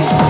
Hey!